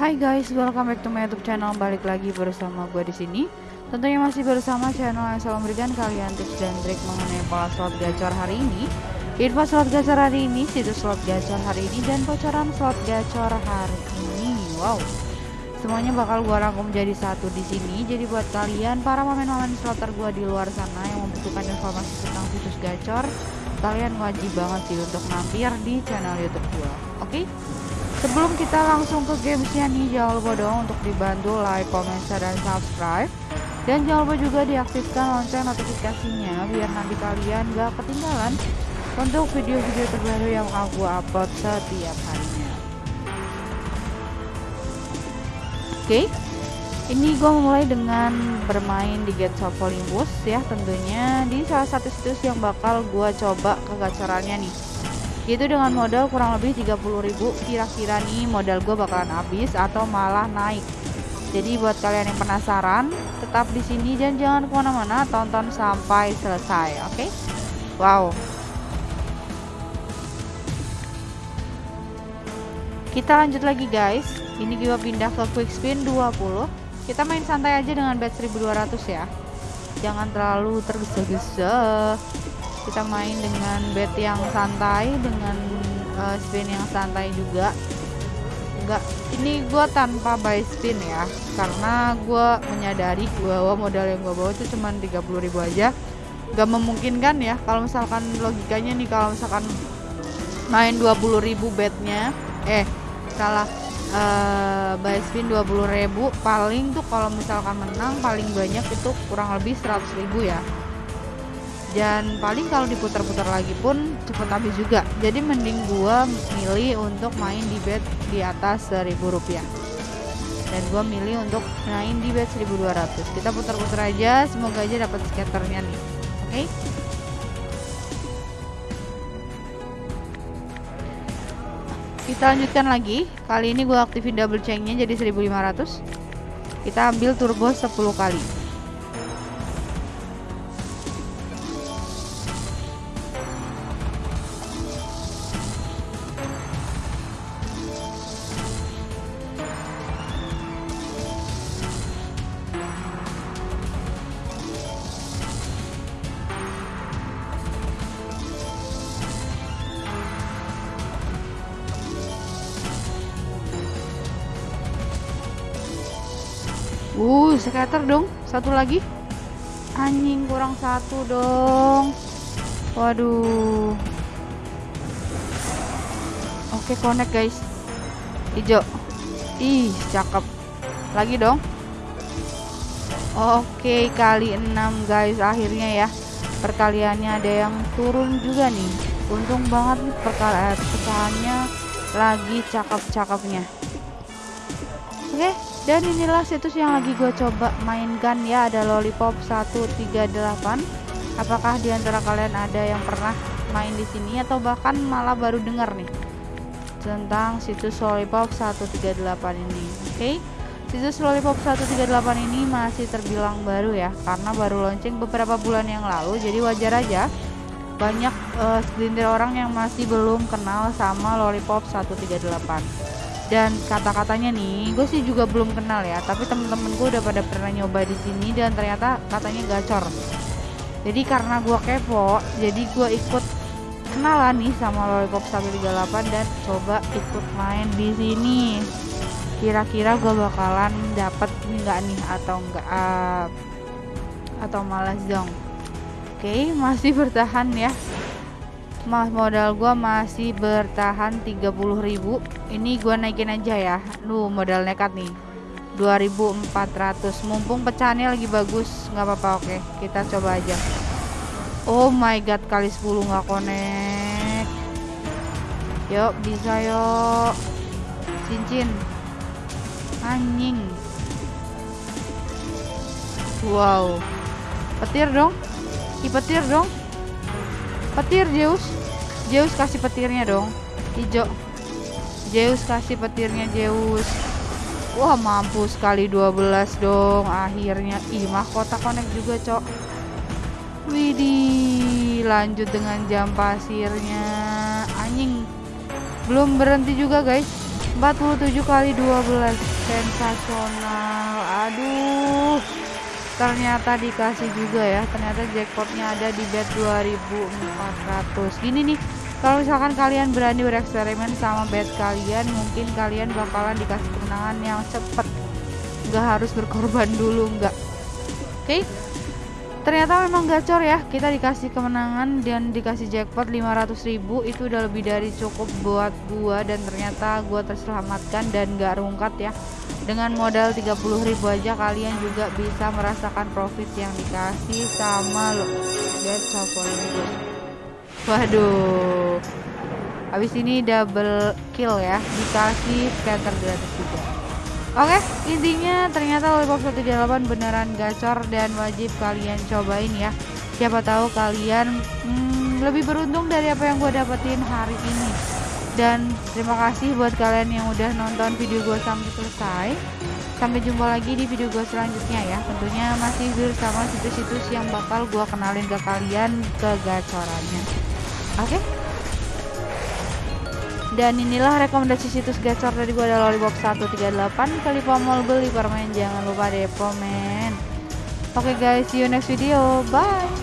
Hai guys, welcome back to my YouTube channel. Balik lagi bersama gue di sini. Tentunya masih bersama channel yang selalu memberikan kalian tips dan trik mengenai pola slot gacor hari ini. Info slot gacor hari ini, situs slot gacor hari ini, dan bocoran slot gacor hari ini. Wow, semuanya bakal gue rangkum jadi satu di sini. Jadi buat kalian para pemain-pemain slotter gue di luar sana yang membutuhkan informasi tentang situs gacor, kalian wajib banget sih untuk mampir di channel YouTube gue. Oke? Okay? Sebelum kita langsung ke gamesnya nih, jangan lupa dong untuk dibantu like, comment, share, dan subscribe. Dan jangan lupa juga diaktifkan lonceng notifikasinya biar nanti kalian gak ketinggalan untuk video-video terbaru yang aku upload setiap harinya. Oke, okay. ini gue mulai dengan bermain di Gates of Olympus ya tentunya di salah satu situs yang bakal gue coba kegacorannya nih itu dengan modal kurang lebih 30.000 kira-kira nih modal gue bakalan habis atau malah naik. Jadi buat kalian yang penasaran tetap di sini dan jangan ke mana-mana tonton sampai selesai oke? Okay? wow. Kita lanjut lagi guys. Ini gue pindah ke quick spin 20 kita main santai aja dengan bet 1200 ya. Jangan terlalu tergesa-gesa kita main dengan bet yang santai dengan uh, spin yang santai juga. Enggak ini gue tanpa buy spin ya karena gue menyadari bahwa modal yang gue bawa itu cuma 30.000 aja. Gak memungkinkan ya kalau misalkan logikanya nih kalau misalkan main 20.000 betnya eh salah uh, buy spin 20.000 paling tuh kalau misalkan menang paling banyak itu kurang lebih 100.000 ya dan paling kalau diputar-putar lagi pun cepet habis juga. Jadi mending gua milih untuk main di bet di atas 1000 rupiah. Dan gua milih untuk main di bet 1200 kita putar-putar aja semoga aja dapat scatternya nih. Oke? Okay? kita lanjutkan lagi. Kali ini gua aktifin double chainnya jadi 1500 kita ambil turbo 10 kali scatter dong. Satu lagi. Anjing kurang satu dong. Waduh. Oke, connect guys. Hijau. Ih, cakep. Lagi dong. Oke, kali 6 guys akhirnya ya. Perkaliannya ada yang turun juga nih. Untung banget nih perkalian pecahannya lagi cakep-cakepnya. Oke, dan inilah situs yang lagi gue coba mainkan ya ada lollipop 138 apakah di antara kalian ada yang pernah main di sini atau bahkan malah baru dengar nih tentang situs lollipop 138 ini? Oke okay? situs lollipop 138 ini masih terbilang baru ya karena baru launching beberapa bulan yang lalu. Jadi wajar aja banyak uh, segelintir orang yang masih belum kenal sama lollipop 138 dan kata-katanya nih gue sih juga belum kenal ya tapi temen-temen gue udah pada pernah nyoba di sini dan ternyata katanya gacor. Jadi karena gue kepo jadi gue ikut kenalan nih sama lollipop 138 dan coba ikut main di sini. Kira-kira gue bakalan dapat nggak nih atau enggak uh, atau malah zong oke okay, masih bertahan ya mas modal gua masih bertahan 30.000 ini gua naikin aja ya. Lu modal nekat nih. 2400 mumpung pecahannya lagi bagus nggak apa-apa oke. Kita coba aja. Oh my god kali 10 nggak connect. Yuk bisa yuk. Cincin. Anjing. Wow. Petir dong. Petir dong petir Zeus. Zeus kasih petirnya dong. Hijau. Zeus kasih petirnya Zeus. Wah mampu sekali 12 dong. Akhirnya ih mahkota connect juga cok. Widih lanjut dengan jam pasirnya. Anjing. Belum berhenti juga guys. 47 kali 12 sensasional. Aduh ternyata dikasih juga ya. Ternyata jackpotnya ada di bet 2400 gini nih kalau misalkan kalian berani bereksperimen sama bet kalian mungkin kalian bakalan dikasih kemenangan yang cepet. Nggak harus berkorban dulu nggak. Oke? okay? Ternyata memang gacor ya. Kita dikasih kemenangan dan dikasih jackpot 500.000 itu udah lebih dari cukup buat gua dan ternyata gua terselamatkan dan gak rungkat ya. Dengan modal 30.000 aja kalian juga bisa merasakan profit yang dikasih sama lo. Ini waduh. Habis ini double kill ya. Dikasih scatter gratis juga Oke, intinya ternyata Lollipop 138 beneran gacor dan wajib kalian cobain ya. Siapa tahu kalian hmm, lebih beruntung dari apa yang gue dapetin hari ini. Dan terima kasih buat kalian yang udah nonton video gue sampai selesai. Sampai jumpa lagi di video gue selanjutnya ya. Tentunya masih bersama situs-situs yang bakal gue kenalin ke kalian kegacorannya. Oke? Dan inilah rekomendasi situs gacor dari gue adalah lollipop 138 kali pamol beli permain jangan lupa depo men oke okay guys see you next video. Bye